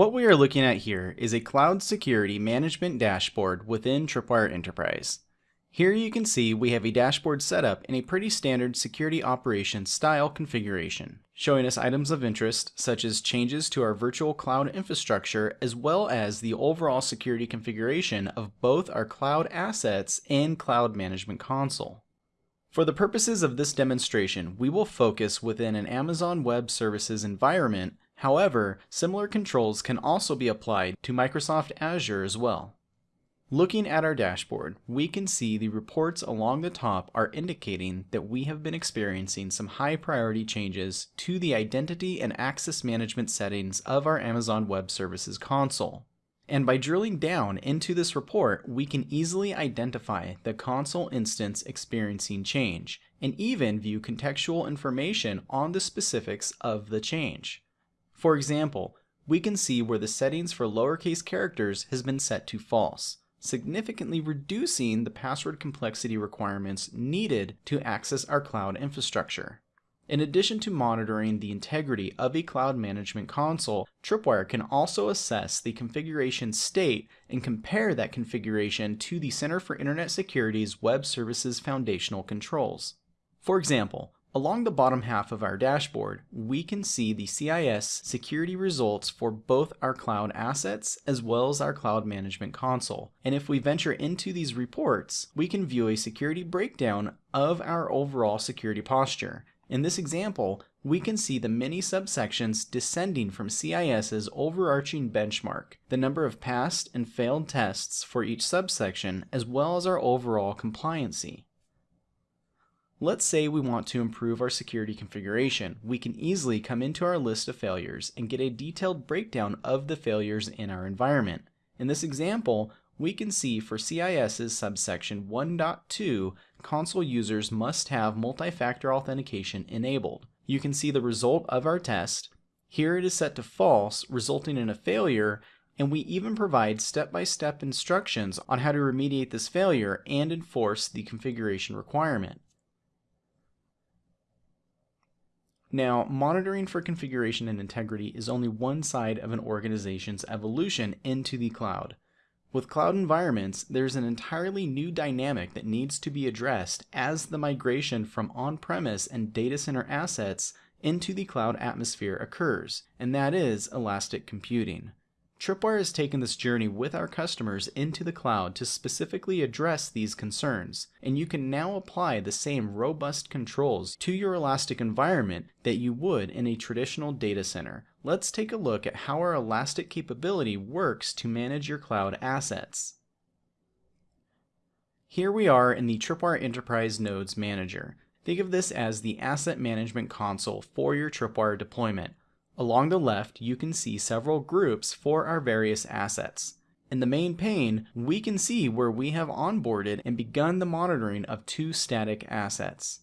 What we are looking at here is a cloud security management dashboard within Tripwire Enterprise. Here you can see we have a dashboard set up in a pretty standard security operations style configuration, showing us items of interest such as changes to our virtual cloud infrastructure as well as the overall security configuration of both our cloud assets and cloud management console. For the purposes of this demonstration, we will focus within an Amazon Web Services environment. However, similar controls can also be applied to Microsoft Azure as well. Looking at our dashboard, we can see the reports along the top are indicating that we have been experiencing some high priority changes to the identity and access management settings of our Amazon Web Services console. And by drilling down into this report, we can easily identify the console instance experiencing change, and even view contextual information on the specifics of the change. For example, we can see where the settings for lowercase characters has been set to false significantly reducing the password complexity requirements needed to access our cloud infrastructure. In addition to monitoring the integrity of a cloud management console, Tripwire can also assess the configuration state and compare that configuration to the Center for Internet Security's Web Services Foundational Controls. For example, Along the bottom half of our dashboard, we can see the CIS security results for both our cloud assets as well as our cloud management console. And if we venture into these reports, we can view a security breakdown of our overall security posture. In this example, we can see the many subsections descending from CIS's overarching benchmark, the number of passed and failed tests for each subsection, as well as our overall compliancy. Let's say we want to improve our security configuration. We can easily come into our list of failures and get a detailed breakdown of the failures in our environment. In this example, we can see for CIS's subsection 1.2, console users must have multi-factor authentication enabled. You can see the result of our test. Here it is set to false, resulting in a failure, and we even provide step-by-step -step instructions on how to remediate this failure and enforce the configuration requirement. Now, monitoring for configuration and integrity is only one side of an organization's evolution into the cloud. With cloud environments, there's an entirely new dynamic that needs to be addressed as the migration from on-premise and data center assets into the cloud atmosphere occurs, and that is elastic computing. Tripwire has taken this journey with our customers into the cloud to specifically address these concerns, and you can now apply the same robust controls to your Elastic environment that you would in a traditional data center. Let's take a look at how our Elastic capability works to manage your cloud assets. Here we are in the Tripwire Enterprise Nodes Manager. Think of this as the asset management console for your Tripwire deployment. Along the left, you can see several groups for our various assets. In the main pane, we can see where we have onboarded and begun the monitoring of two static assets.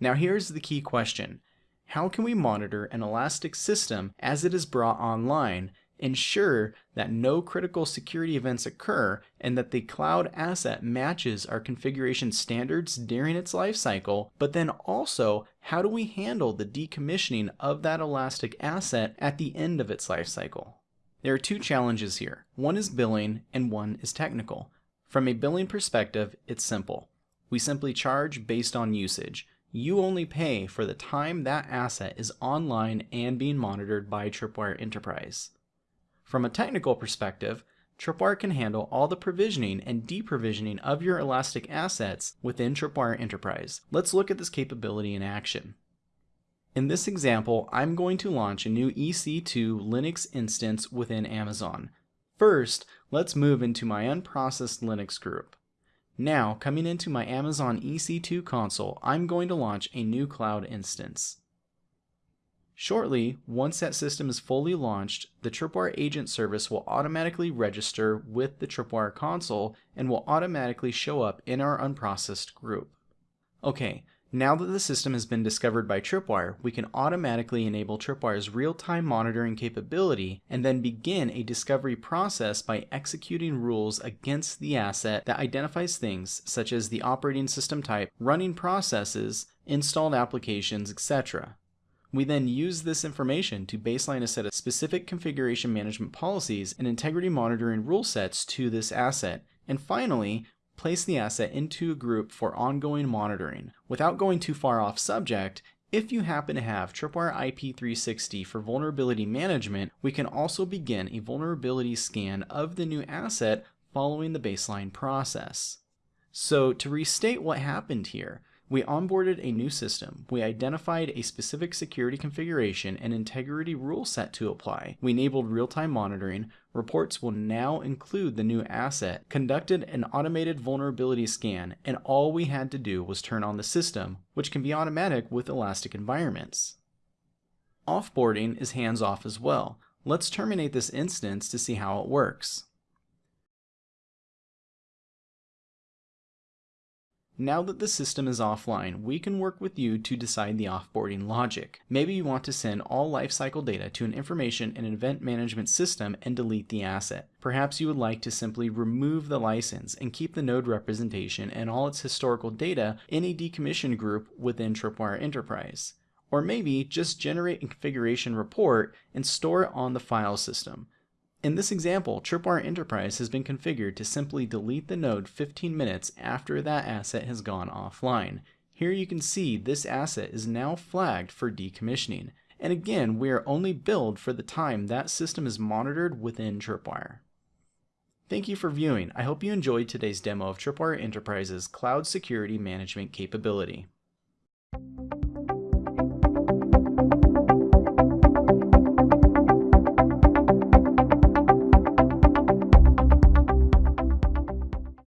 Now here's the key question. How can we monitor an Elastic system as it is brought online ensure that no critical security events occur and that the cloud asset matches our configuration standards during its lifecycle, but then also how do we handle the decommissioning of that Elastic asset at the end of its lifecycle? There are two challenges here. One is billing and one is technical. From a billing perspective, it's simple. We simply charge based on usage. You only pay for the time that asset is online and being monitored by Tripwire Enterprise. From a technical perspective, Tripwire can handle all the provisioning and deprovisioning of your Elastic assets within Tripwire Enterprise. Let's look at this capability in action. In this example, I'm going to launch a new EC2 Linux instance within Amazon. First, let's move into my unprocessed Linux group. Now, coming into my Amazon EC2 console, I'm going to launch a new cloud instance. Shortly, once that system is fully launched, the Tripwire agent service will automatically register with the Tripwire console and will automatically show up in our unprocessed group. Okay, now that the system has been discovered by Tripwire, we can automatically enable Tripwire's real-time monitoring capability and then begin a discovery process by executing rules against the asset that identifies things such as the operating system type, running processes, installed applications, etc. We then use this information to baseline a set of specific configuration management policies and integrity monitoring rule sets to this asset. And finally, place the asset into a group for ongoing monitoring. Without going too far off subject, if you happen to have Tripwire IP360 for vulnerability management, we can also begin a vulnerability scan of the new asset following the baseline process. So to restate what happened here, we onboarded a new system. We identified a specific security configuration and integrity rule set to apply. We enabled real-time monitoring. Reports will now include the new asset, conducted an automated vulnerability scan, and all we had to do was turn on the system, which can be automatic with Elastic environments. Offboarding is hands-off as well. Let's terminate this instance to see how it works. Now that the system is offline, we can work with you to decide the offboarding logic. Maybe you want to send all lifecycle data to an information and event management system and delete the asset. Perhaps you would like to simply remove the license and keep the node representation and all its historical data in a decommissioned group within Tripwire Enterprise. Or maybe just generate a configuration report and store it on the file system. In this example, Tripwire Enterprise has been configured to simply delete the node 15 minutes after that asset has gone offline. Here you can see this asset is now flagged for decommissioning. And again, we are only billed for the time that system is monitored within Tripwire. Thank you for viewing. I hope you enjoyed today's demo of Tripwire Enterprise's cloud security management capability.